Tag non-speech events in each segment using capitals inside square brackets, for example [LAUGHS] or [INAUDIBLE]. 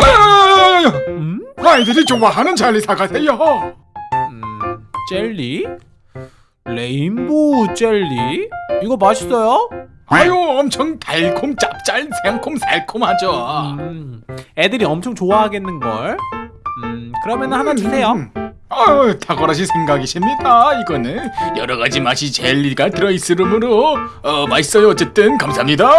아, 음? 아이들이 좋아하는 젤리 사가세요. 음, 젤리? 레인보우 젤리? 이거 맛있어요? 아유 엄청 달콤 짭짤 새콤 새콤하죠. 음, 애들이 엄청 좋아하겠는걸? 음, 그러면 하나 주세요 음. 아유 탁월하신 생각이십니다. 이거는 여러 가지 맛이 젤리가 들어있으므로 어, 맛있어요. 어쨌든 감사합니다.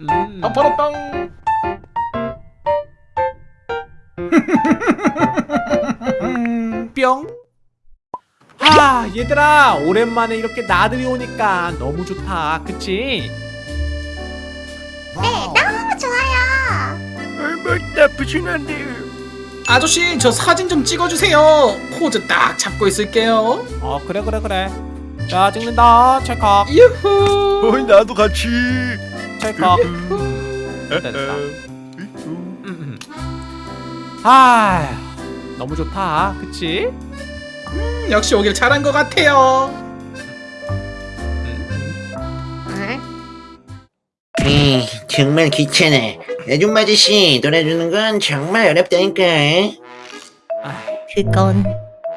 음. [LAUGHS] 아파라땅. 뿅. 아 얘들아 오랜만에 이렇게 나들이 오니까 너무 좋다 그치? 네, 너무 좋아요. 뭐 나쁘진 않네요. 아저씨 저 사진 좀 찍어주세요 포즈 딱 잡고 있을게요 어 그래 그래 그래 자 찍는다 찰칵 유후 어, 나도 같이. 찰칵 됐다 됐다 음, 음. 아 너무 좋다 그치? 음, 역시 오길 잘한 것 같아요 에이, 정말 귀찮아. 아줌마 아저씨, 놀아주는 건 정말 어렵다니까. 그건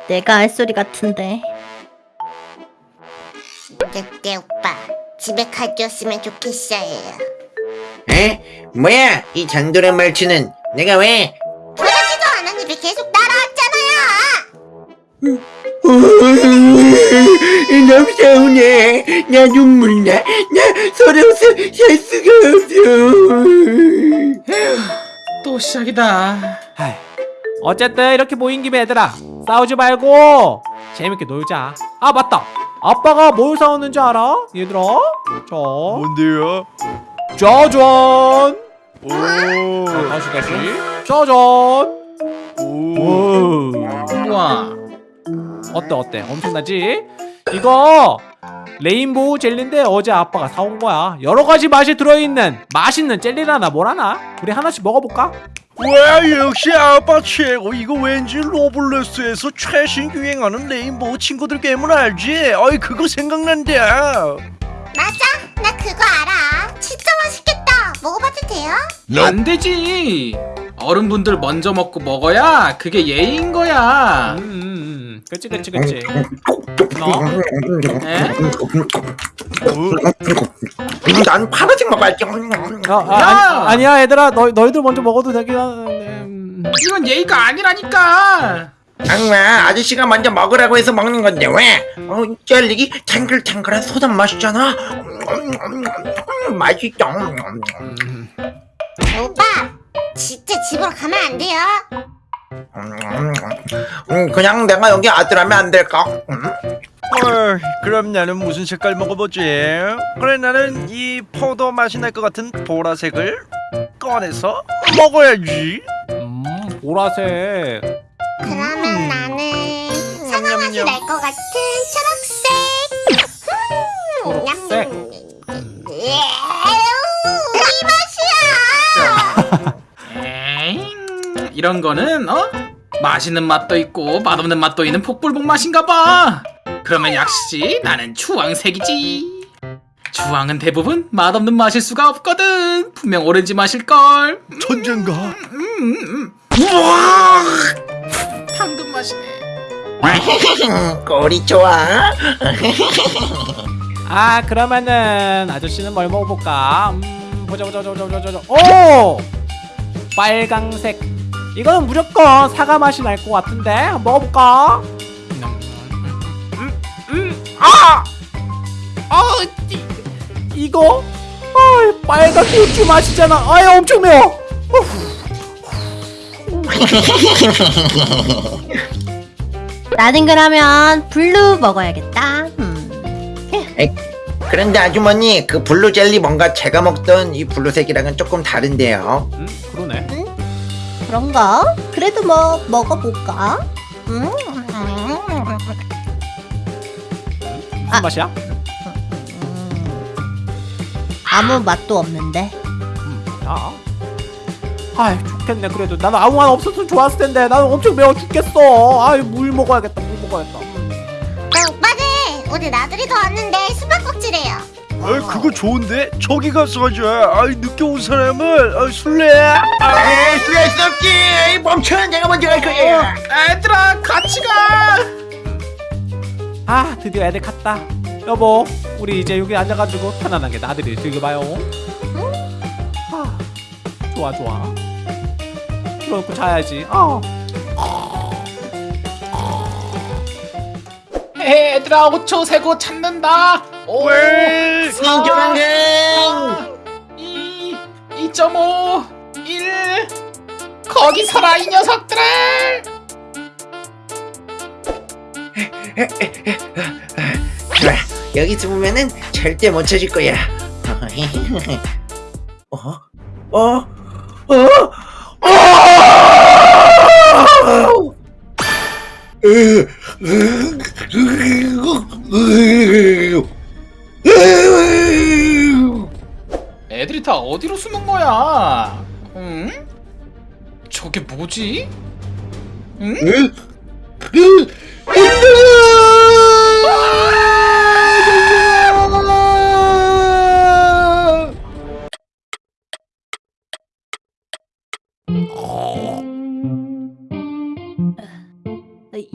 내가 할 소리 같은데. 늑대 오빠, 집에 가져왔으면 좋겠어요. 에? 뭐야? 이 장도란 말투는 내가 왜? 계속 따라왔잖아요. 너무 서운해. 나 눈물 나. 나 서러워서 살 수가 없어. 또 시작이다 어쨌든 이렇게 모인 김에 얘들아 싸우지 말고 재밌게 놀자 아 맞다 아빠가 뭘 사왔는지 알아? 얘들아 자 뭔데요? 짜잔 오. 다시 다시 짜잔. 우와 어때 어때 엄청나지? 이거 레인보우 젤리인데 어제 아빠가 사온 거야 여러 가지 맛이 들어있는 맛있는 젤리라나 뭐라나 우리 하나씩 먹어볼까? 와 역시 아빠 최고 이거 왠지 로블레스에서 최신 유행하는 레인보우 친구들 게임을 알지? 어이 그거 생각난다 맞아, 나 그거 알아. 진짜 맛있겠다. 먹어봐도 돼요? 안 되지 어른분들 먼저 먹고 먹어야 그게 예의인 거야 음, 음, 음. 그치 그치 그치 너? 에? 난 파란색 먹어야지. 어, 아, 아니, 아니 야 얘들아 너, 너희들 먼저 먹어도 되긴 하는데 음. 이건 예의가 아니라니까 악마 아저씨가 먼저 먹으라고 해서 먹는 건데 왜? 어, 젤리 탱글탱글한 소다 맛있잖아. 맛있죠. 오빠, 진짜 집으로 가면 안 돼요? 음, 그냥 내가 여기 아들하면 안 될까? 음? 어이, 그럼 나는 무슨 색깔 먹어보지? 그래 나는 이 포도 맛이 날 것 같은 보라색을 꺼내서 먹어야지 음 보라색 나는 맛이 날 것 같은 초록색. 음, 초록색? 냠. 이 맛이야. 에잉 [LAUGHS] 이런 거는 어? 맛있는 맛도 있고 맛없는 맛도 있는 폭불복 맛인가 봐 그러면 역시 나는 주황색이지 주황은 대부분 맛없는 맛일 수가 없거든 분명 오렌지 맛일걸 천재인가? 우와 당근 맛이네 [LAUGHS] 꼴이 좋아. [LAUGHS] 아 그러면은 아저씨는 뭘 먹어볼까? 음 보자 보자 보자 보자 보자 오! 빨강색. 이거는 무조건 사과 맛이 날 것 같은데 한번 먹어볼까? 음 음아! 아, 이, 이거? 아 빨강 고추 맛이잖아. 아 엄청 매워 나는 그러면 블루 먹어야겠다. 음. 그런데 아주머니 그 블루 젤리 뭔가 제가 먹던 이 블루색이랑은 조금 다른데요. 음 그러네 그런가? 그래도 뭐 먹어볼까? 음. 무슨 아. 맛이야 음. 아무 맛도 없는데. 음, 야. 아이 좋겠네 그래도. 나는 아무 말 없었으면 좋았을 텐데. 나는 엄청 매워 죽겠어. 아이 물 먹어야겠다 물 먹어야겠다. 음. 어, 오빠들! 오늘 나들이 더 왔는데 수박꼭질해요. 아, 그거 좋은데? 저기 가서 하자. 아, 늦게 온 사람을. 아, 술래. 에이 수할 수 없지 멈춰 내가 먼저 갈 거야 얘들아 같이 가! 아 드디어 애들 갔다. 여보 우리 이제 여기 앉아가지고 편안하게 나들이를 즐겨봐요. 아 좋아 좋아 그러고 자야지 어. 얘들아 5초 세고 찾는다 5 왜? 조만간 2 2.5 1 거기 서라 이 녀석들을 좋아 여기 있으면은 절대 못 찾을 거야 [LAUGHS] 어? 어? 어? 애들이 다 어디로 숨은 거야 응? 저게 뭐지? 응?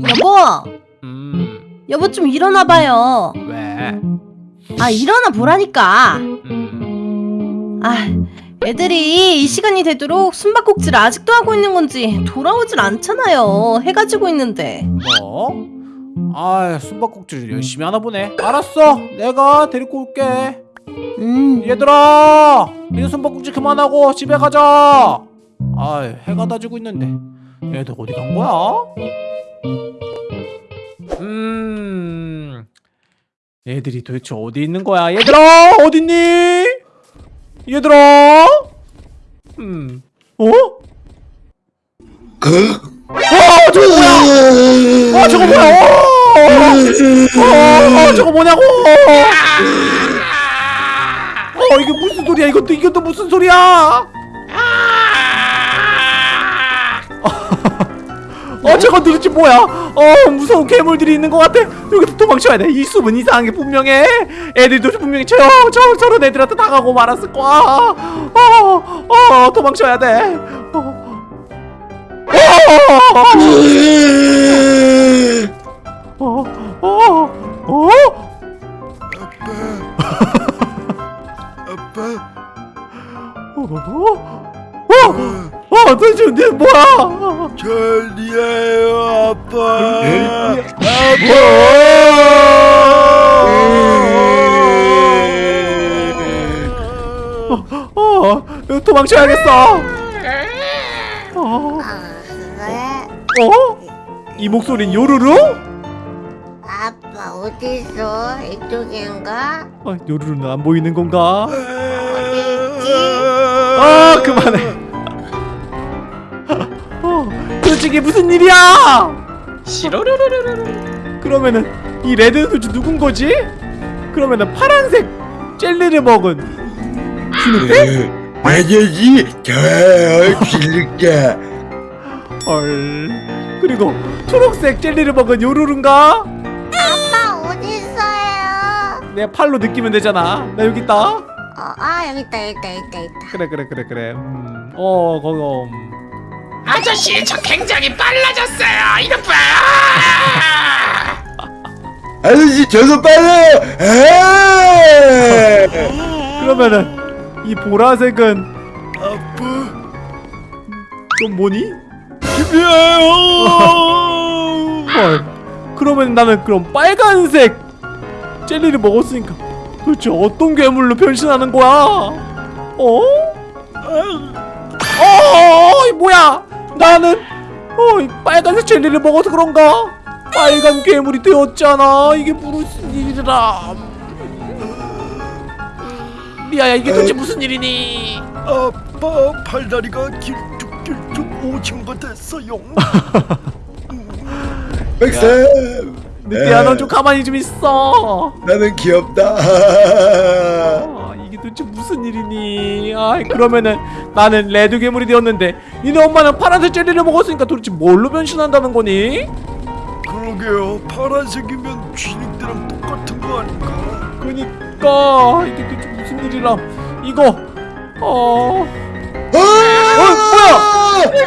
여보, 음 여보 좀 일어나봐요. 왜? 아 일어나 보라니까. 음 아 애들이 이 시간이 되도록 숨바꼭질을 아직도 하고 있는 건지 돌아오질 않잖아요. 해가 지고 있는데. 뭐? 아 숨바꼭질 열심히 하나 보네 알았어 내가 데리고 올게 음. 얘들아 이제 숨바꼭질 그만하고 집에 가자 아 해가 다 지고 있는데 얘들 어디 간 거야? 음. 애들이 도대체 어디 있는 거야? 얘들아 어딨니? 얘들아? 음. 어? 아 저거 뭐야? 아 저거 뭐야? 어, 어, 저거 뭐냐고? 어 이게 무슨 소리야? 이것도 이것도 무슨 소리야 [LAUGHS] 어 저거 도대체 뭐야 어 무서운 괴물들이 있는 것 같아 여기서 도망쳐야 돼이 숲은 이상한 게 분명해 애들도 분명히 저, 저 저런 애들한테 당하고 말았을 거야 어 어 도망쳐야 돼 어. 어, 어, 어? 아빠. 어? 어? 어, 도대체 내 뭐야? 젤리예요, 아빠. 어, 도망쳐야겠어. 어, 왜? 어? 이 목소린 요루루? 아빠 어딨어? 이쪽인가? 어, 요루루는 안 보이는 건가? 어디 있지? 아, 그만해. 이게 무슨 일이야? 시로르르르르 그러면은 이 레드 수즈 누군 거지? 그러면은 파란색 젤리를 먹은 주는데? 맞아지 저 빌릴게 헐. 그리고 초록색 젤리를 먹은 요루루인가? 아빠 어딨어요? 내 팔로 느끼면 되잖아. 나 여기 있다. 어, 아 여기 있다 여기 있다 여기 있다. 그래 그래 그래 그래. 음. 어 거기 음. 아저씨 저 굉장히 빨라졌어요 이것 봐 아저씨 저도 빨라요 아! 그러면은 이 보라색은 아빠. 좀 뭐니? 집이에요. 헐. 그러면 나는 그럼 빨간색 젤리를 먹었으니까 도대체 어떤 괴물로 변신하는 거야? 어? 어, 이 뭐야? 나는 어, 이 빨간색 젤리를 먹어서 그런가? 빨간 괴물이 되었잖아. 이게 무슨 일이라? 리아야, 이게 도대체 무슨 일이니? 아빠 팔다리가 길쭉길쭉 오징어가 됐어요. [LAUGHS] 백쌤 늑대야, 넌좀 가만히 좀 있어. 나는 귀엽다 아, 이게 도대체 무슨 일이니 아 그러면은 나는 레드 괴물이 되었는데 니네 엄마는 파란색 젤리를 먹었으니까 도대체 뭘로 변신한다는 거니? 그러게요 파란색이면 주님들랑 똑같은 거 아닌가? 그니까 이게 대체 무슨 일이람 이거 어... 아! 어 뭐야? 아! 내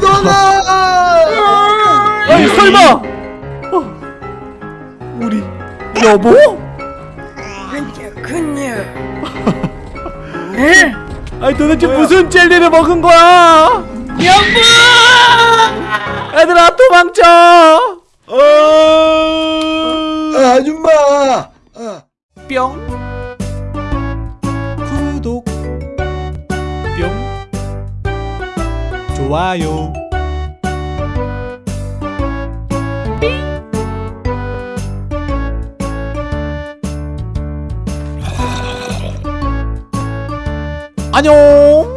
누나! 아니 설마! 어, 우리 여보? 에? 아니 도대체 뭐야? 무슨 젤리를 먹은 거야? 영부! 애들아 도망쳐! 어... 아, 아줌마! 아. 뿅 구독 뿅 좋아요 안녕.